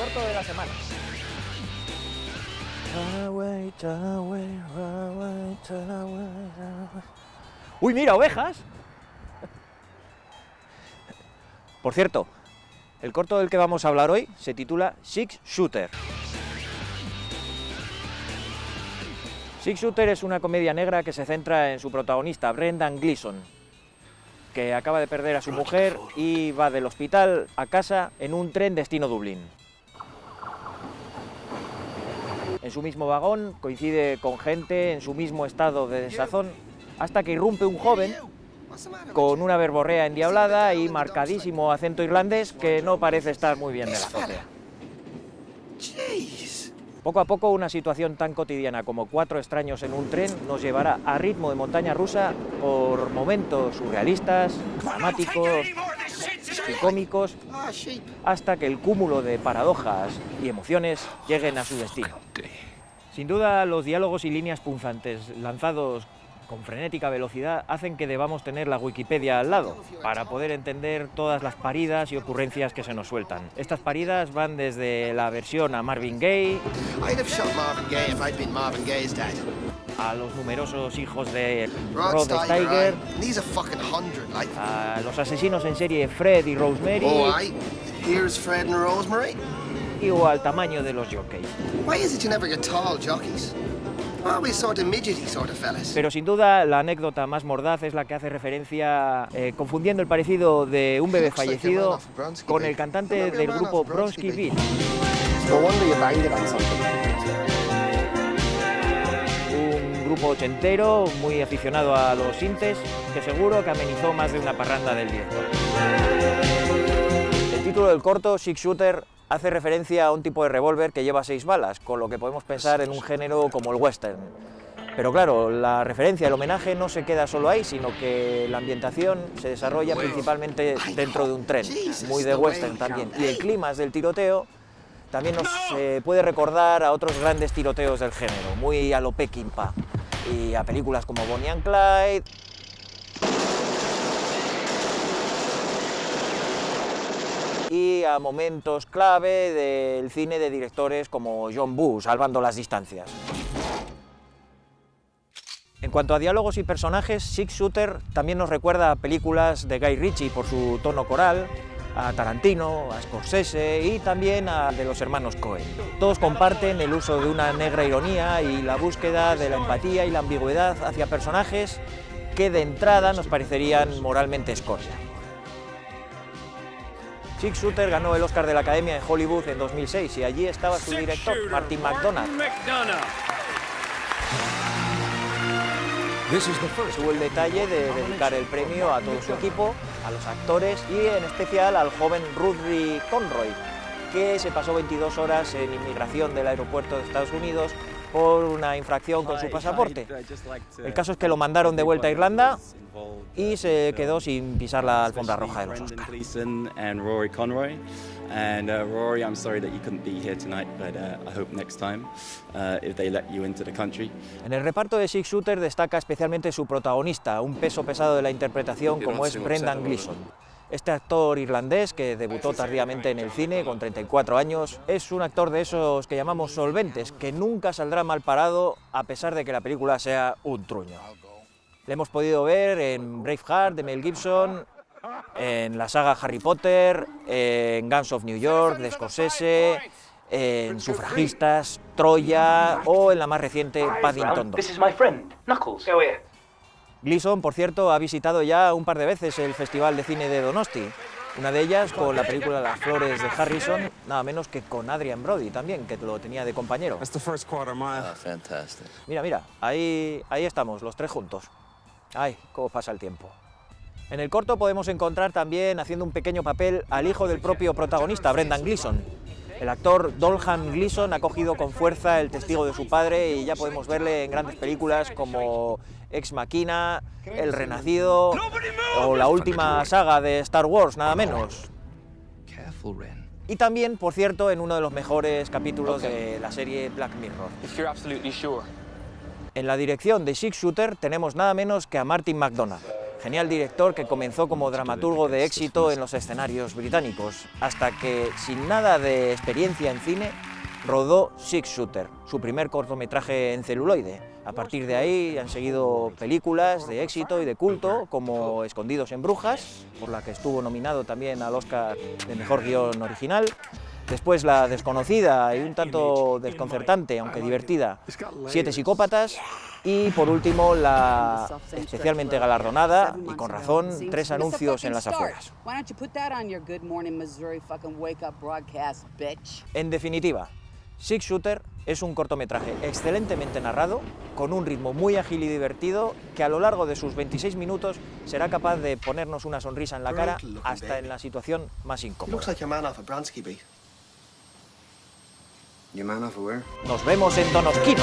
corto de la semana. Uy, mira, ovejas. Por cierto, el corto del que vamos a hablar hoy se titula Six Shooter. Six Shooter es una comedia negra que se centra en su protagonista, Brendan Gleeson, que acaba de perder a su mujer y va del hospital a casa en un tren destino Dublín. En su mismo vagón coincide con gente en su mismo estado de desazón hasta que irrumpe un joven con una verborrea endiablada y marcadísimo acento irlandés que no parece estar muy bien de la azotea. Poco a poco una situación tan cotidiana como cuatro extraños en un tren nos llevará a ritmo de montaña rusa por momentos surrealistas, dramáticos y cómicos hasta que el cúmulo de paradojas y emociones lleguen a su destino. Sin duda, los diálogos y líneas punzantes lanzados con frenética velocidad hacen que debamos tener la Wikipedia al lado para poder entender todas las paridas y ocurrencias que se nos sueltan. Estas paridas van desde la versión a Marvin Gaye, a los numerosos hijos de Rod Steiger, a los asesinos en serie Fred y Rosemary, y o al tamaño de los jockeys. Pero sin duda la anécdota más mordaz es la que hace referencia, eh, confundiendo el parecido de un bebé fallecido con el cantante del grupo Bronsky Beat. Un grupo ochentero muy aficionado a los sintes que seguro que amenizó más de una parranda del director. El título del corto, Six Shooter, hace referencia a un tipo de revólver que lleva seis balas, con lo que podemos pensar en un género como el western. Pero claro, la referencia, el homenaje no se queda solo ahí, sino que la ambientación se desarrolla principalmente dentro de un tren, muy de western también. Y el clima del tiroteo también nos eh, puede recordar a otros grandes tiroteos del género, muy a lo Peckinpah, y a películas como Bonnie and Clyde, y a momentos clave del cine de directores como John Bush, salvando las distancias. En cuanto a diálogos y personajes, Six Shooter también nos recuerda a películas de Guy Ritchie por su tono coral, a Tarantino, a Scorsese y también a de los hermanos Cohen. Todos comparten el uso de una negra ironía y la búsqueda de la empatía y la ambigüedad hacia personajes que de entrada nos parecerían moralmente escoria. Six Shooter ganó el Oscar de la Academia en Hollywood en 2006 y allí estaba su director, Martin McDonagh. Tuvo el detalle de dedicar el premio a todo su equipo, a los actores y en especial al joven Rudy Conroy, que se pasó 22 horas en inmigración del aeropuerto de Estados Unidos por una infracción con su pasaporte. El caso es que lo mandaron de vuelta a Irlanda y se quedó sin pisar la alfombra roja de los Oscars. And uh, Rory, I'm sorry that you couldn't be here tonight, but uh, I hope next time uh, if they let you into the country. En el reparto de Six Shooter destaca especialmente su protagonista, un peso pesado de la interpretación como es Brendan Gleeson. Este actor irlandés, que debutó tardíamente en el cine con 34 años, es un actor de esos que llamamos solventes, que nunca saldrá mal parado a pesar de que la película sea un truño. Le hemos podido ver en Braveheart de Mel Gibson, en la saga Harry Potter, en Guns of New York de Scorsese, en Sufragistas, Troya o en la más reciente Paddington 2. Gleason, por cierto, ha visitado ya un par de veces el Festival de Cine de Donosti, una de ellas con la película Las Flores de Harrison, nada menos que con Adrian Brody también, que lo tenía de compañero. Ah, Mira, mira, ahí, ahí estamos, los tres juntos. Ay, cómo pasa el tiempo. En el corto podemos encontrar también, haciendo un pequeño papel, al hijo del propio protagonista, Brendan Gleeson, el actor Dolhan Gleeson ha cogido con fuerza el testigo de su padre y ya podemos verle en grandes películas como Ex Machina, El Renacido o la última saga de Star Wars, nada menos. Y también, por cierto, en uno de los mejores capítulos de la serie Black Mirror. En la dirección de Six Shooter tenemos nada menos que a Martin McDonagh. Genial director que comenzó como dramaturgo de éxito en los escenarios británicos, hasta que, sin nada de experiencia en cine, rodó Six Shooter, su primer cortometraje en celuloide. A partir de ahí han seguido películas de éxito y de culto, como Escondidos en Brujas, por la que estuvo nominado también al Oscar de Mejor Guión Original, Después la desconocida y un tanto desconcertante, aunque divertida, Siete psicópatas. Y por último la especialmente galardonada, y con razón, tres anuncios en las afueras. En definitiva, Six Shooter es un cortometraje excelentemente narrado, con un ritmo muy ágil y divertido, que a lo largo de sus 26 minutos será capaz de ponernos una sonrisa en la cara hasta en la situación más incómoda. Nos vemos en Donosquino.